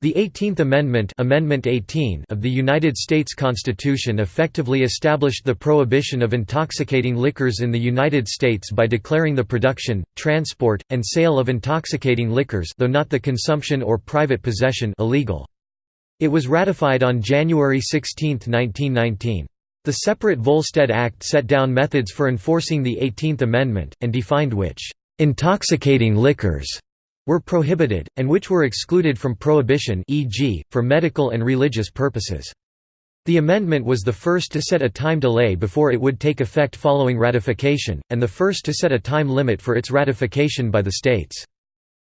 The Eighteenth Amendment, Amendment 18 of the United States Constitution effectively established the prohibition of intoxicating liquors in the United States by declaring the production, transport, and sale of intoxicating liquors though not the consumption or private possession illegal. It was ratified on January 16, 1919. The separate Volstead Act set down methods for enforcing the Eighteenth Amendment, and defined which "...intoxicating liquors." Were prohibited, and which were excluded from prohibition e.g., for medical and religious purposes. The amendment was the first to set a time delay before it would take effect following ratification, and the first to set a time limit for its ratification by the states.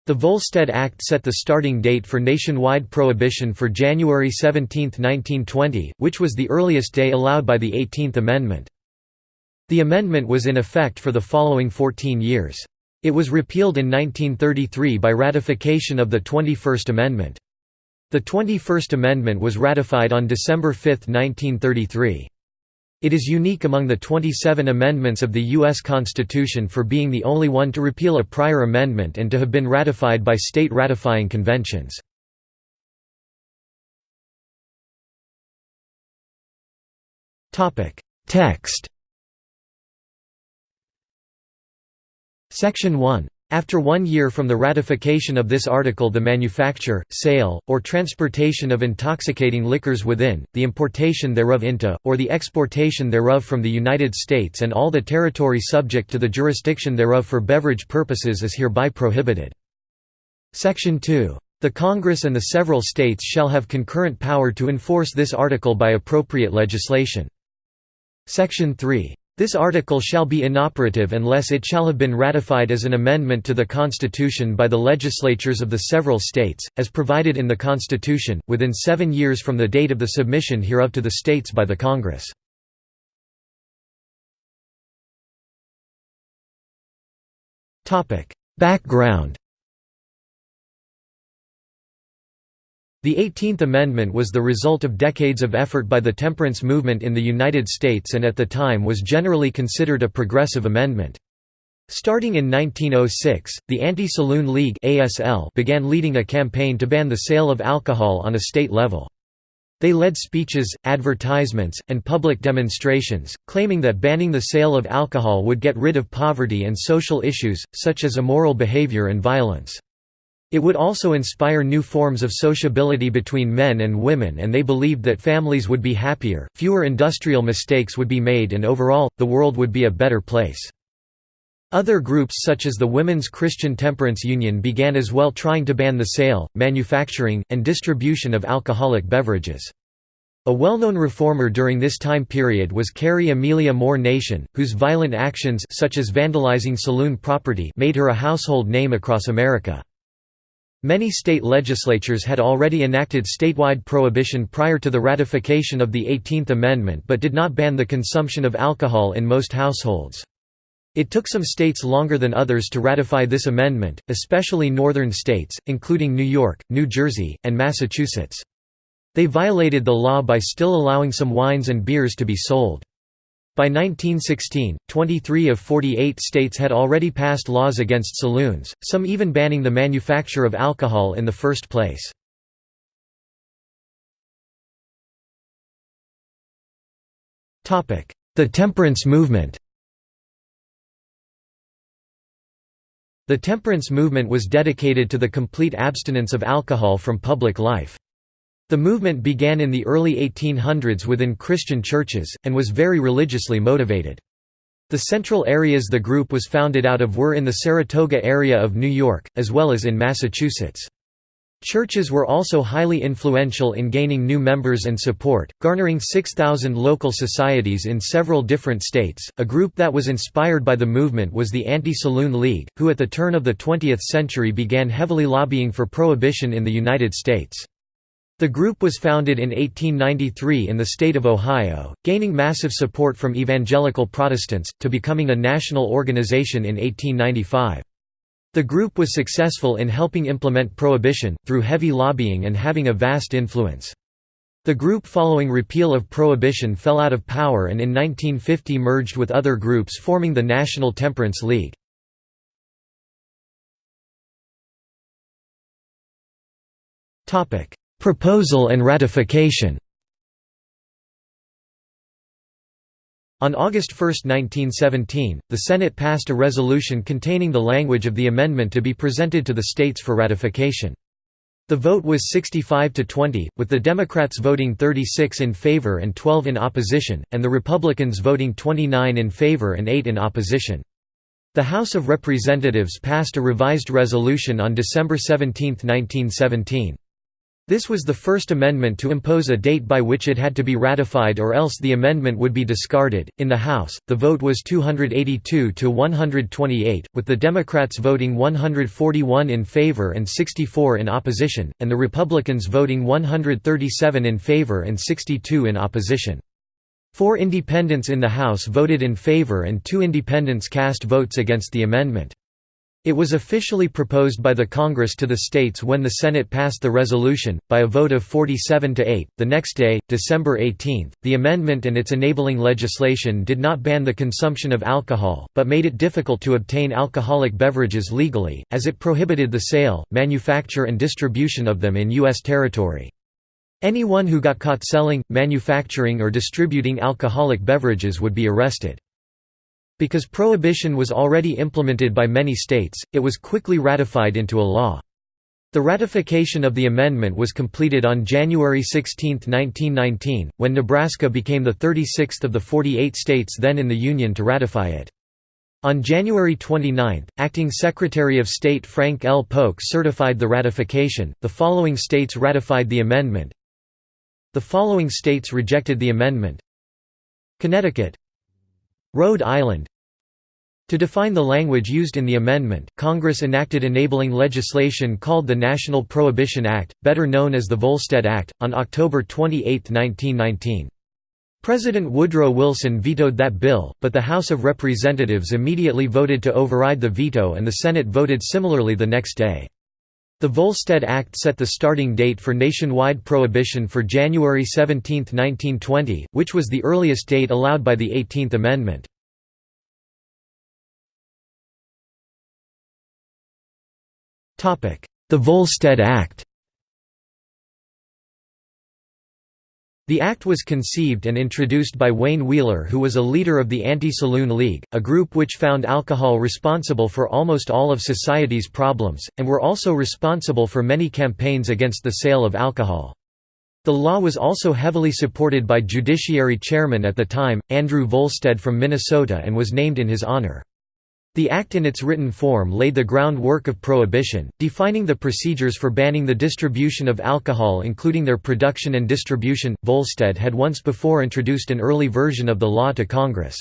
The Volstead Act set the starting date for nationwide prohibition for January 17, 1920, which was the earliest day allowed by the Eighteenth Amendment. The amendment was in effect for the following 14 years. It was repealed in 1933 by ratification of the 21st Amendment. The 21st Amendment was ratified on December 5, 1933. It is unique among the 27 amendments of the U.S. Constitution for being the only one to repeal a prior amendment and to have been ratified by state ratifying conventions. Text Section 1. After one year from the ratification of this article the manufacture, sale, or transportation of intoxicating liquors within, the importation thereof into, or the exportation thereof from the United States and all the territory subject to the jurisdiction thereof for beverage purposes is hereby prohibited. Section 2. The Congress and the several states shall have concurrent power to enforce this article by appropriate legislation. Section 3. This article shall be inoperative unless it shall have been ratified as an amendment to the Constitution by the legislatures of the several states, as provided in the Constitution, within seven years from the date of the submission hereof to the states by the Congress. Background The Eighteenth Amendment was the result of decades of effort by the temperance movement in the United States and at the time was generally considered a progressive amendment. Starting in 1906, the Anti-Saloon League ASL began leading a campaign to ban the sale of alcohol on a state level. They led speeches, advertisements, and public demonstrations, claiming that banning the sale of alcohol would get rid of poverty and social issues, such as immoral behavior and violence. It would also inspire new forms of sociability between men and women and they believed that families would be happier, fewer industrial mistakes would be made and overall, the world would be a better place. Other groups such as the Women's Christian Temperance Union began as well trying to ban the sale, manufacturing, and distribution of alcoholic beverages. A well-known reformer during this time period was Carrie Amelia Moore Nation, whose violent actions such as vandalizing saloon property made her a household name across America. Many state legislatures had already enacted statewide prohibition prior to the ratification of the Eighteenth Amendment but did not ban the consumption of alcohol in most households. It took some states longer than others to ratify this amendment, especially northern states, including New York, New Jersey, and Massachusetts. They violated the law by still allowing some wines and beers to be sold. By 1916, 23 of 48 states had already passed laws against saloons, some even banning the manufacture of alcohol in the first place. The temperance movement The temperance movement was dedicated to the complete abstinence of alcohol from public life. The movement began in the early 1800s within Christian churches, and was very religiously motivated. The central areas the group was founded out of were in the Saratoga area of New York, as well as in Massachusetts. Churches were also highly influential in gaining new members and support, garnering 6,000 local societies in several different states. A group that was inspired by the movement was the Anti Saloon League, who at the turn of the 20th century began heavily lobbying for prohibition in the United States. The group was founded in 1893 in the state of Ohio, gaining massive support from evangelical Protestants, to becoming a national organization in 1895. The group was successful in helping implement prohibition, through heavy lobbying and having a vast influence. The group following repeal of prohibition fell out of power and in 1950 merged with other groups forming the National Temperance League. Topic Proposal and ratification On August 1, 1917, the Senate passed a resolution containing the language of the amendment to be presented to the states for ratification. The vote was 65 to 20, with the Democrats voting 36 in favor and 12 in opposition, and the Republicans voting 29 in favor and 8 in opposition. The House of Representatives passed a revised resolution on December 17, 1917. This was the first amendment to impose a date by which it had to be ratified or else the amendment would be discarded. In the House, the vote was 282 to 128, with the Democrats voting 141 in favor and 64 in opposition, and the Republicans voting 137 in favor and 62 in opposition. Four independents in the House voted in favor and two independents cast votes against the amendment. It was officially proposed by the Congress to the states when the Senate passed the resolution, by a vote of 47 to 8. The next day, December 18, the amendment and its enabling legislation did not ban the consumption of alcohol, but made it difficult to obtain alcoholic beverages legally, as it prohibited the sale, manufacture, and distribution of them in U.S. territory. Anyone who got caught selling, manufacturing, or distributing alcoholic beverages would be arrested. Because prohibition was already implemented by many states, it was quickly ratified into a law. The ratification of the amendment was completed on January 16, 1919, when Nebraska became the 36th of the 48 states then in the Union to ratify it. On January 29, Acting Secretary of State Frank L. Polk certified the ratification. The following states ratified the amendment. The following states rejected the amendment Connecticut Rhode Island To define the language used in the amendment, Congress enacted enabling legislation called the National Prohibition Act, better known as the Volstead Act, on October 28, 1919. President Woodrow Wilson vetoed that bill, but the House of Representatives immediately voted to override the veto and the Senate voted similarly the next day. The Volstead Act set the starting date for nationwide prohibition for January 17, 1920, which was the earliest date allowed by the 18th Amendment. The Volstead Act The act was conceived and introduced by Wayne Wheeler who was a leader of the Anti-Saloon League, a group which found alcohol responsible for almost all of society's problems, and were also responsible for many campaigns against the sale of alcohol. The law was also heavily supported by Judiciary Chairman at the time, Andrew Volstead from Minnesota and was named in his honor. The Act in its written form laid the groundwork of prohibition, defining the procedures for banning the distribution of alcohol including their production and distribution. Volstead had once before introduced an early version of the law to Congress.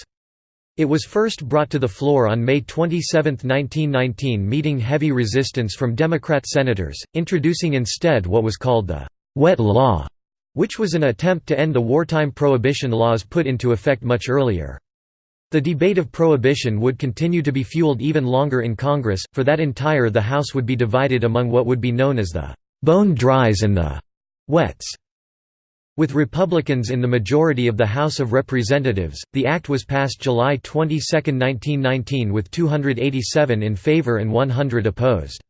It was first brought to the floor on May 27, 1919 meeting heavy resistance from Democrat senators, introducing instead what was called the «wet law», which was an attempt to end the wartime prohibition laws put into effect much earlier. The debate of prohibition would continue to be fueled even longer in Congress, for that entire the House would be divided among what would be known as the «bone dries» and the «wets». With Republicans in the majority of the House of Representatives, the act was passed July 22, 1919 with 287 in favor and 100 opposed.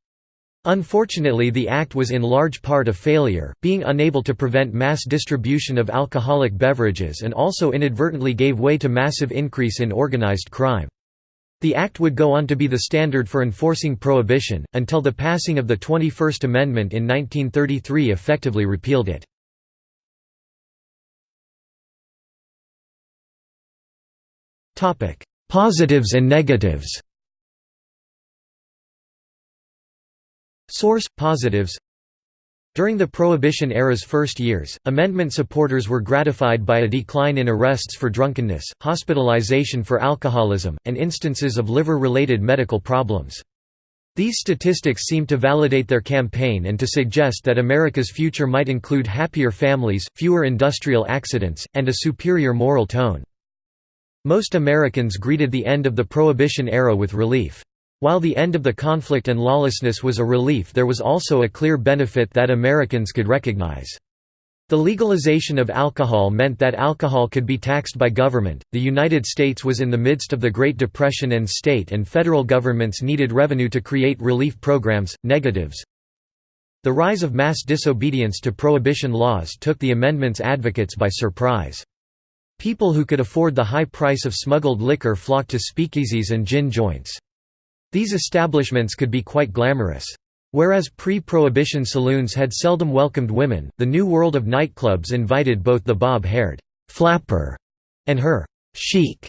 Unfortunately the act was in large part a failure, being unable to prevent mass distribution of alcoholic beverages and also inadvertently gave way to massive increase in organized crime. The act would go on to be the standard for enforcing prohibition, until the passing of the 21st Amendment in 1933 effectively repealed it. Positives and negatives Source: Positives During the Prohibition era's first years, amendment supporters were gratified by a decline in arrests for drunkenness, hospitalization for alcoholism, and instances of liver-related medical problems. These statistics seem to validate their campaign and to suggest that America's future might include happier families, fewer industrial accidents, and a superior moral tone. Most Americans greeted the end of the Prohibition era with relief. While the end of the conflict and lawlessness was a relief there was also a clear benefit that Americans could recognize. The legalization of alcohol meant that alcohol could be taxed by government. The United States was in the midst of the Great Depression and state and federal governments needed revenue to create relief programs. Negatives The rise of mass disobedience to prohibition laws took the amendment's advocates by surprise. People who could afford the high price of smuggled liquor flocked to speakeasies and gin joints. These establishments could be quite glamorous. Whereas pre-prohibition saloons had seldom welcomed women, the new world of nightclubs invited both the bob-haired flapper and her sheik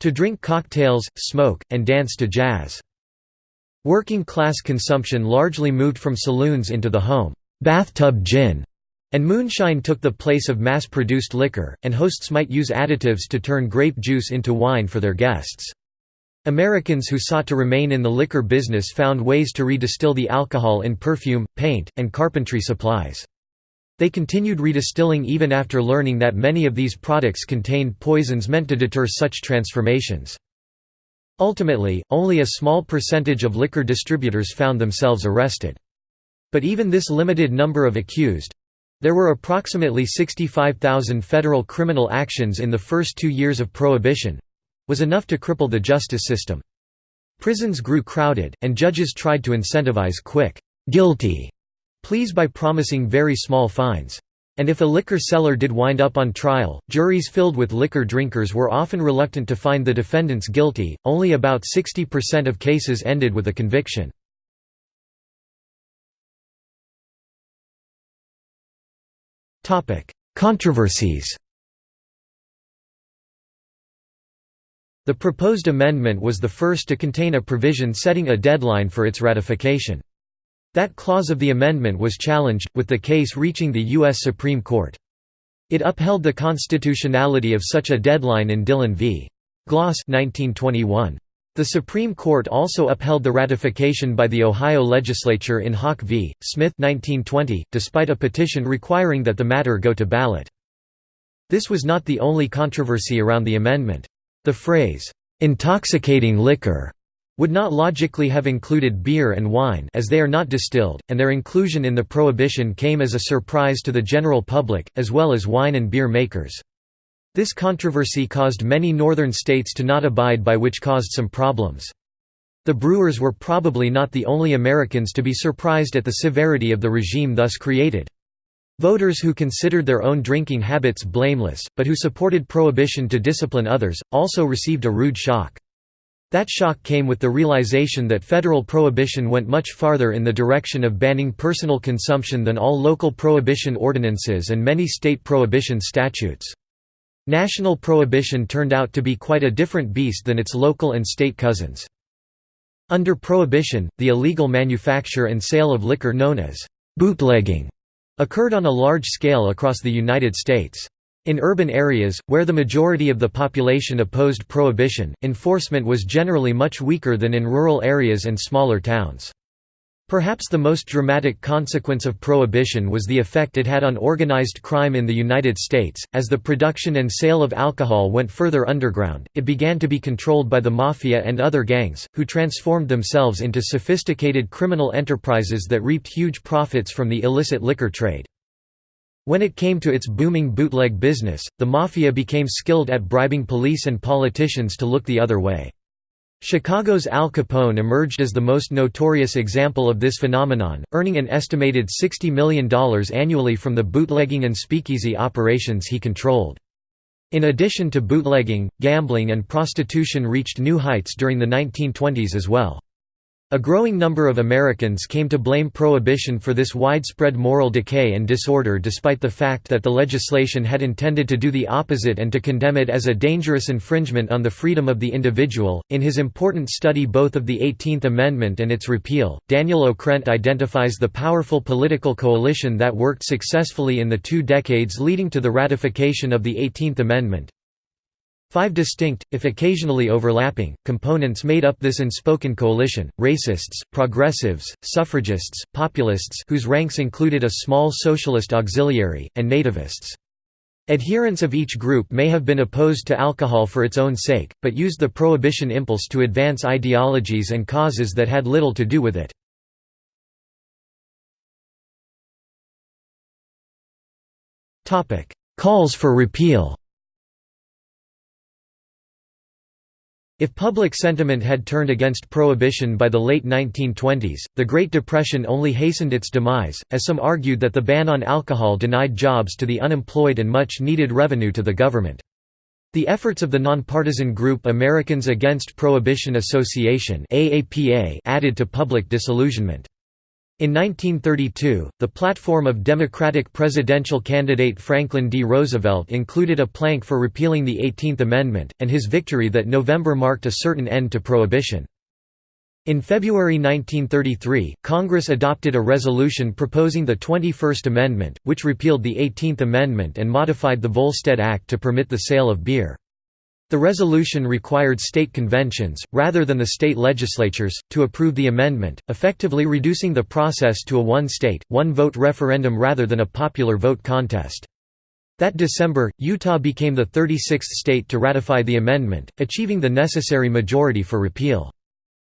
to drink cocktails, smoke, and dance to jazz. Working-class consumption largely moved from saloons into the home. Bathtub gin and moonshine took the place of mass-produced liquor, and hosts might use additives to turn grape juice into wine for their guests. Americans who sought to remain in the liquor business found ways to redistill the alcohol in perfume, paint, and carpentry supplies. They continued redistilling even after learning that many of these products contained poisons meant to deter such transformations. Ultimately, only a small percentage of liquor distributors found themselves arrested. But even this limited number of accused—there were approximately 65,000 federal criminal actions in the first two years of Prohibition—was enough to cripple the justice system. Prisons grew crowded, and judges tried to incentivize quick, guilty pleas by promising very small fines. And if a liquor seller did wind up on trial, juries filled with liquor drinkers were often reluctant to find the defendants guilty, only about 60% of cases ended with a conviction. Controversies The proposed amendment was the first to contain a provision setting a deadline for its ratification. That clause of the amendment was challenged, with the case reaching the U.S. Supreme Court. It upheld the constitutionality of such a deadline in Dillon v. Gloss 1921. The Supreme Court also upheld the ratification by the Ohio legislature in Hawke v. Smith 1920, despite a petition requiring that the matter go to ballot. This was not the only controversy around the amendment. The phrase, "'intoxicating liquor' would not logically have included beer and wine as they are not distilled, and their inclusion in the prohibition came as a surprise to the general public, as well as wine and beer makers. This controversy caused many northern states to not abide by which caused some problems. The brewers were probably not the only Americans to be surprised at the severity of the regime thus created. Voters who considered their own drinking habits blameless, but who supported prohibition to discipline others, also received a rude shock. That shock came with the realization that federal prohibition went much farther in the direction of banning personal consumption than all local prohibition ordinances and many state prohibition statutes. National prohibition turned out to be quite a different beast than its local and state cousins. Under prohibition, the illegal manufacture and sale of liquor known as bootlegging occurred on a large scale across the United States. In urban areas, where the majority of the population opposed prohibition, enforcement was generally much weaker than in rural areas and smaller towns. Perhaps the most dramatic consequence of prohibition was the effect it had on organized crime in the United States. As the production and sale of alcohol went further underground, it began to be controlled by the mafia and other gangs, who transformed themselves into sophisticated criminal enterprises that reaped huge profits from the illicit liquor trade. When it came to its booming bootleg business, the mafia became skilled at bribing police and politicians to look the other way. Chicago's Al Capone emerged as the most notorious example of this phenomenon, earning an estimated $60 million annually from the bootlegging and speakeasy operations he controlled. In addition to bootlegging, gambling and prostitution reached new heights during the 1920s as well. A growing number of Americans came to blame Prohibition for this widespread moral decay and disorder despite the fact that the legislation had intended to do the opposite and to condemn it as a dangerous infringement on the freedom of the individual. In his important study both of the 18th Amendment and its repeal, Daniel Okrent identifies the powerful political coalition that worked successfully in the two decades leading to the ratification of the 18th Amendment, Five distinct, if occasionally overlapping, components made up this unspoken coalition, racists, progressives, suffragists, populists whose ranks included a small socialist auxiliary, and nativists. Adherents of each group may have been opposed to alcohol for its own sake, but used the prohibition impulse to advance ideologies and causes that had little to do with it. Calls for repeal If public sentiment had turned against prohibition by the late 1920s, the Great Depression only hastened its demise, as some argued that the ban on alcohol denied jobs to the unemployed and much needed revenue to the government. The efforts of the nonpartisan group Americans Against Prohibition Association added to public disillusionment. In 1932, the platform of Democratic presidential candidate Franklin D. Roosevelt included a plank for repealing the 18th Amendment, and his victory that November marked a certain end to prohibition. In February 1933, Congress adopted a resolution proposing the 21st Amendment, which repealed the 18th Amendment and modified the Volstead Act to permit the sale of beer. The resolution required state conventions, rather than the state legislatures, to approve the amendment, effectively reducing the process to a one-state, one-vote referendum rather than a popular vote contest. That December, Utah became the 36th state to ratify the amendment, achieving the necessary majority for repeal.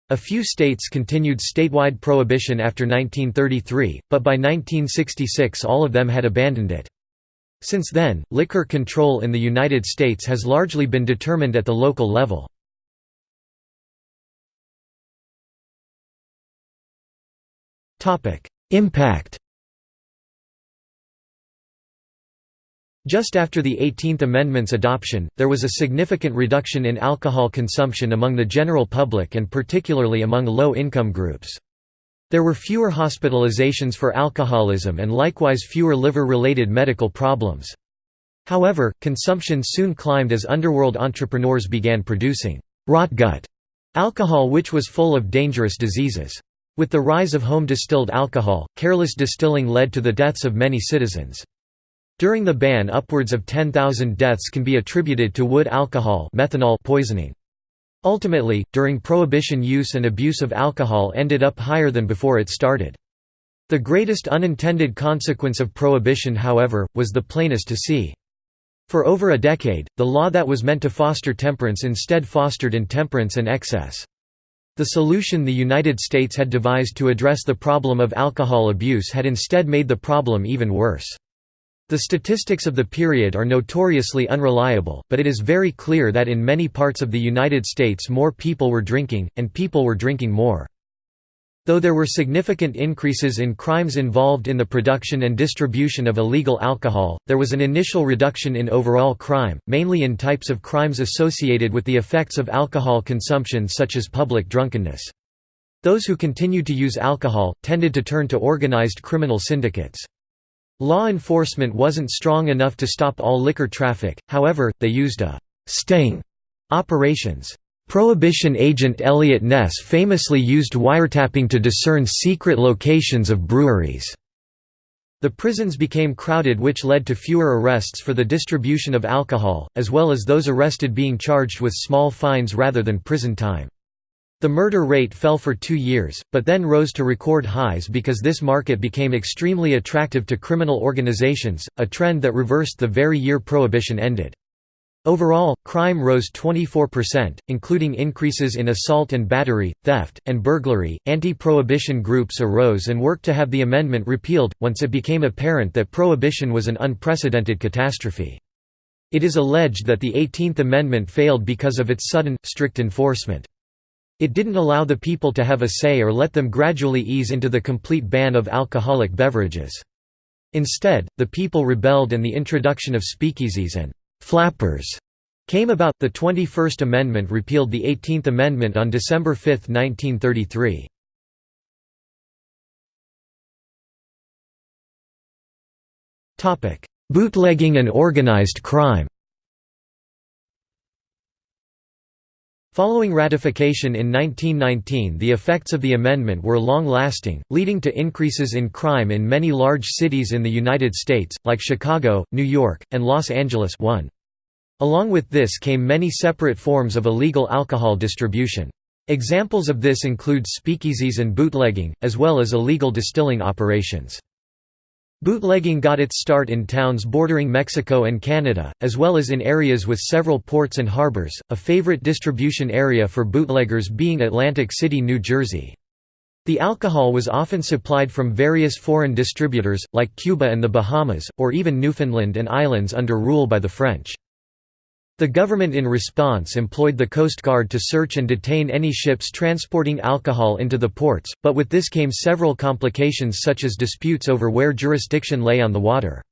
A few states continued statewide prohibition after 1933, but by 1966 all of them had abandoned it. Since then, liquor control in the United States has largely been determined at the local level. Impact Just after the 18th Amendment's adoption, there was a significant reduction in alcohol consumption among the general public and particularly among low-income groups. There were fewer hospitalizations for alcoholism and likewise fewer liver-related medical problems. However, consumption soon climbed as underworld entrepreneurs began producing «rotgut» alcohol which was full of dangerous diseases. With the rise of home distilled alcohol, careless distilling led to the deaths of many citizens. During the ban upwards of 10,000 deaths can be attributed to wood alcohol methanol poisoning. Ultimately, during Prohibition use and abuse of alcohol ended up higher than before it started. The greatest unintended consequence of Prohibition however, was the plainest to see. For over a decade, the law that was meant to foster temperance instead fostered intemperance and excess. The solution the United States had devised to address the problem of alcohol abuse had instead made the problem even worse. The statistics of the period are notoriously unreliable, but it is very clear that in many parts of the United States more people were drinking, and people were drinking more. Though there were significant increases in crimes involved in the production and distribution of illegal alcohol, there was an initial reduction in overall crime, mainly in types of crimes associated with the effects of alcohol consumption such as public drunkenness. Those who continued to use alcohol, tended to turn to organized criminal syndicates. Law enforcement wasn't strong enough to stop all liquor traffic, however, they used a «sting» operations. Prohibition agent Eliot Ness famously used wiretapping to discern secret locations of breweries. The prisons became crowded which led to fewer arrests for the distribution of alcohol, as well as those arrested being charged with small fines rather than prison time. The murder rate fell for two years, but then rose to record highs because this market became extremely attractive to criminal organizations, a trend that reversed the very year Prohibition ended. Overall, crime rose 24%, including increases in assault and battery, theft, and burglary. Anti prohibition groups arose and worked to have the amendment repealed, once it became apparent that prohibition was an unprecedented catastrophe. It is alleged that the 18th Amendment failed because of its sudden, strict enforcement. It didn't allow the people to have a say or let them gradually ease into the complete ban of alcoholic beverages. Instead, the people rebelled and the introduction of speakeasies and «flappers» came about. The 21st Amendment repealed the 18th Amendment on December 5, 1933. Bootlegging and organized crime Following ratification in 1919 the effects of the amendment were long-lasting, leading to increases in crime in many large cities in the United States, like Chicago, New York, and Los Angeles one. Along with this came many separate forms of illegal alcohol distribution. Examples of this include speakeasies and bootlegging, as well as illegal distilling operations. Bootlegging got its start in towns bordering Mexico and Canada, as well as in areas with several ports and harbors, a favorite distribution area for bootleggers being Atlantic City, New Jersey. The alcohol was often supplied from various foreign distributors, like Cuba and the Bahamas, or even Newfoundland and Islands under rule by the French. The government in response employed the Coast Guard to search and detain any ships transporting alcohol into the ports, but with this came several complications such as disputes over where jurisdiction lay on the water.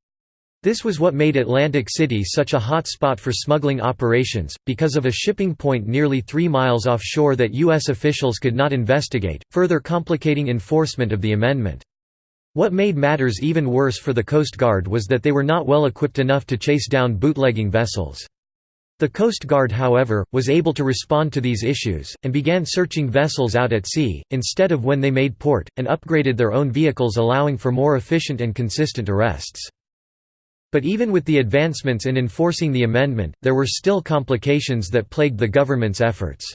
This was what made Atlantic City such a hot spot for smuggling operations, because of a shipping point nearly three miles offshore that U.S. officials could not investigate, further complicating enforcement of the amendment. What made matters even worse for the Coast Guard was that they were not well equipped enough to chase down bootlegging vessels. The Coast Guard however, was able to respond to these issues, and began searching vessels out at sea, instead of when they made port, and upgraded their own vehicles allowing for more efficient and consistent arrests. But even with the advancements in enforcing the amendment, there were still complications that plagued the government's efforts.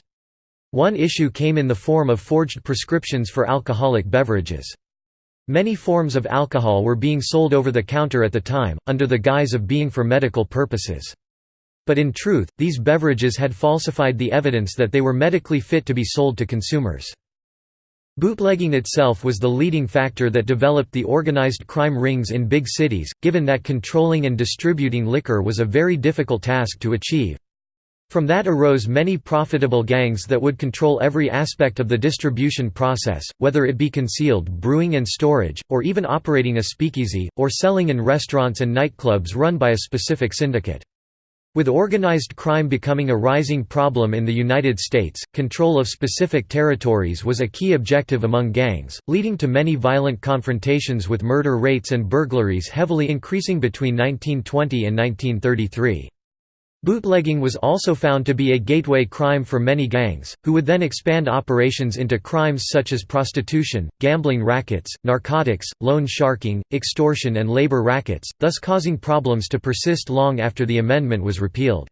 One issue came in the form of forged prescriptions for alcoholic beverages. Many forms of alcohol were being sold over the counter at the time, under the guise of being for medical purposes. But in truth, these beverages had falsified the evidence that they were medically fit to be sold to consumers. Bootlegging itself was the leading factor that developed the organized crime rings in big cities, given that controlling and distributing liquor was a very difficult task to achieve. From that arose many profitable gangs that would control every aspect of the distribution process, whether it be concealed brewing and storage, or even operating a speakeasy, or selling in restaurants and nightclubs run by a specific syndicate. With organized crime becoming a rising problem in the United States, control of specific territories was a key objective among gangs, leading to many violent confrontations with murder rates and burglaries heavily increasing between 1920 and 1933. Bootlegging was also found to be a gateway crime for many gangs, who would then expand operations into crimes such as prostitution, gambling rackets, narcotics, loan sharking, extortion and labor rackets, thus causing problems to persist long after the amendment was repealed.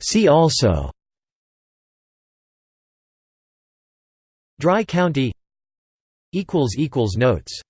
See also Dry County Notes